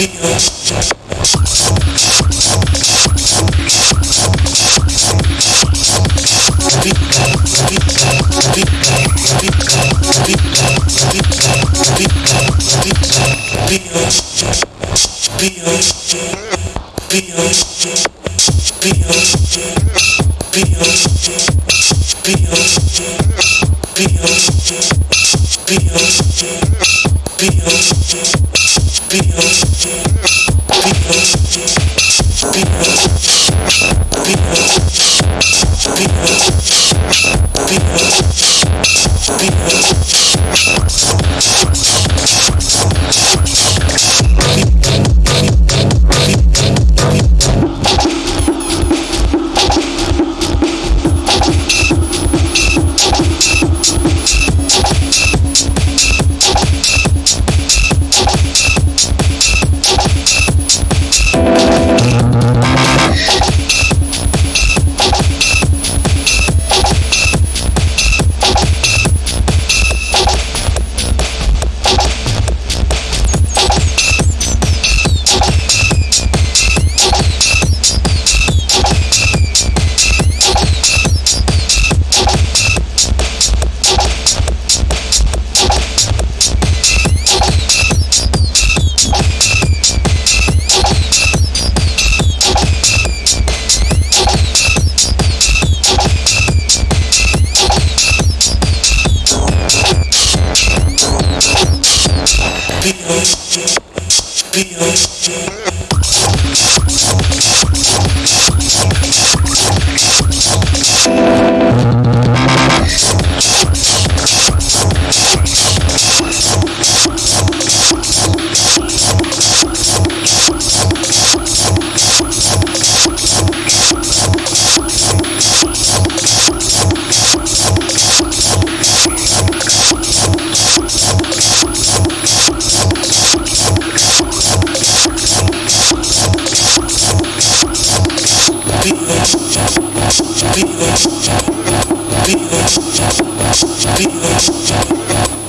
Beatles, Beatles, Beatles, people Be on, be on, be on. Beat, beat, beat, beat,